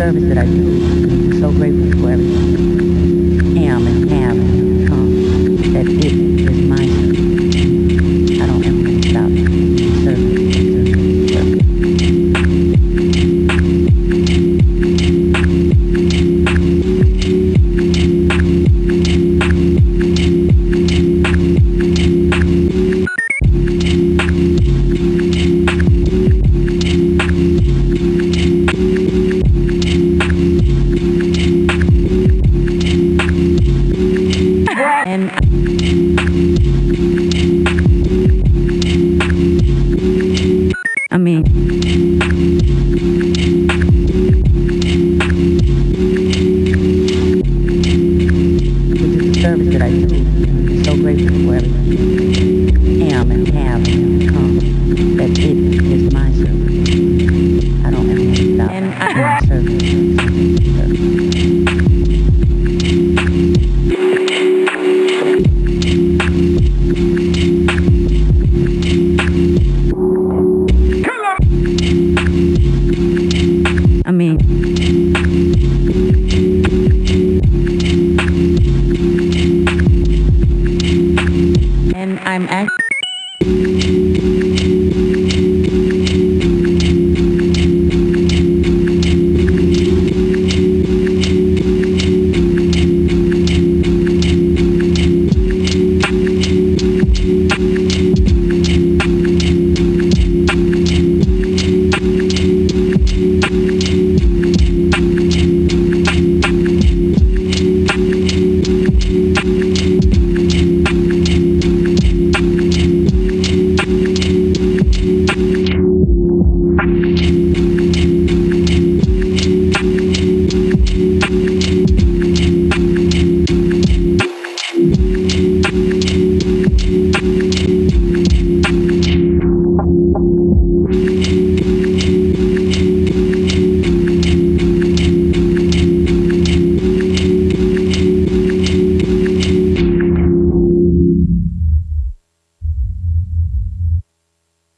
service that I do. I'm so grateful for everything. Am and have and have come. That it is my service. I don't ever stop. And I am serving. I'm actually.